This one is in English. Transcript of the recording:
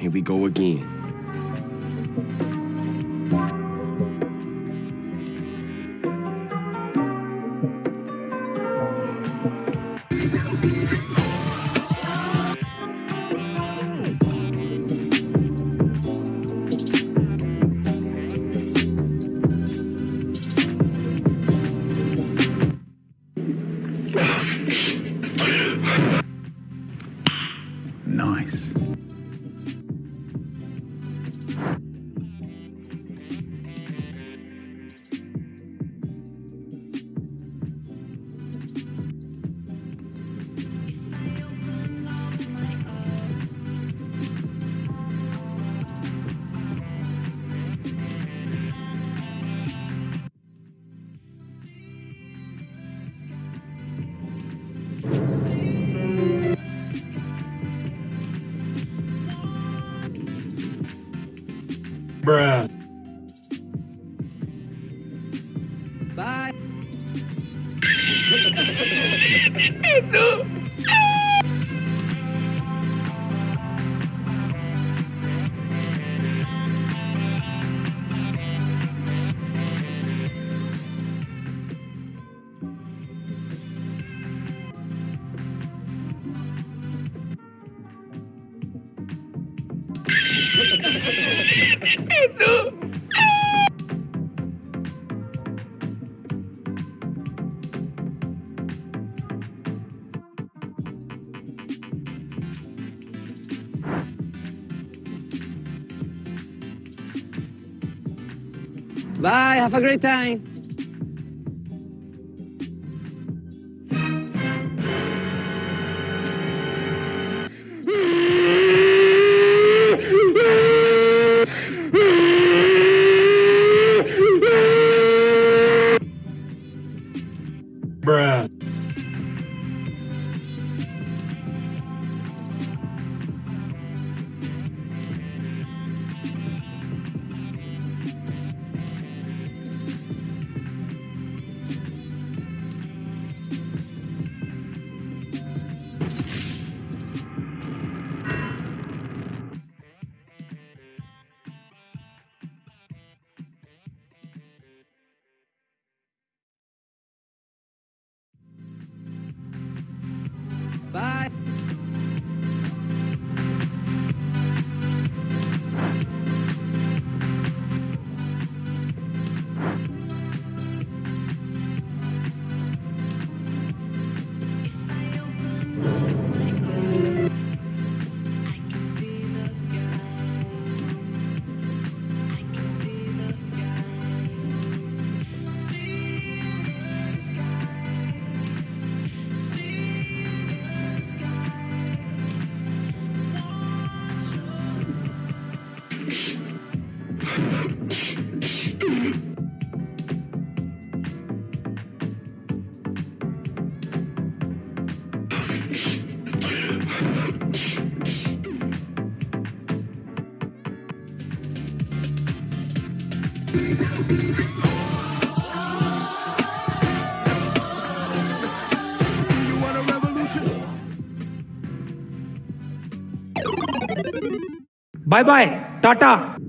Here we go again. Bruh. Bye. Bye. Have a great time. Bye bye. Tata.